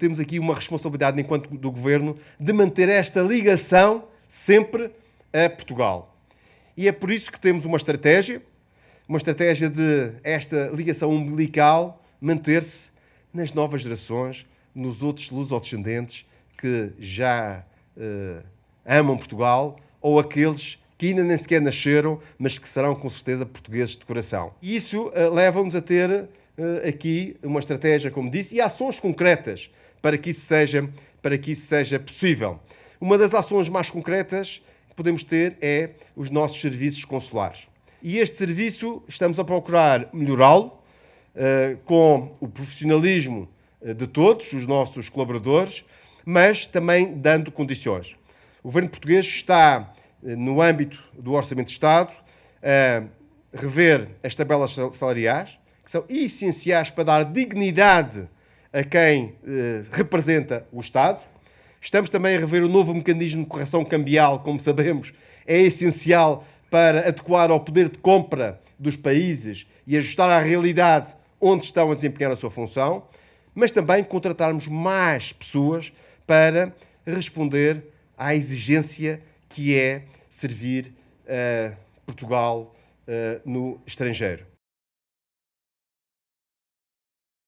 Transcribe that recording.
temos aqui uma responsabilidade enquanto do governo de manter esta ligação sempre a Portugal. E é por isso que temos uma estratégia, uma estratégia de esta ligação umbilical manter-se nas novas gerações, nos outros lusodescendentes que já uh, amam Portugal ou aqueles que ainda nem sequer nasceram, mas que serão com certeza portugueses de coração. E isso uh, leva-nos a ter aqui uma estratégia, como disse, e ações concretas para que isso seja, para que isso seja possível. Uma das ações mais concretas que podemos ter é os nossos serviços consulares. E este serviço estamos a procurar melhorá-lo uh, com o profissionalismo uh, de todos, os nossos colaboradores, mas também dando condições. O governo português está, no âmbito do Orçamento de Estado, a rever as tabelas salariais, que são essenciais para dar dignidade a quem representa o Estado. Estamos também a rever o novo mecanismo de correção cambial, como sabemos, é essencial para adequar ao poder de compra dos países e ajustar à realidade onde estão a desempenhar a sua função, mas também contratarmos mais pessoas para responder à exigência que é servir uh, Portugal uh, no estrangeiro.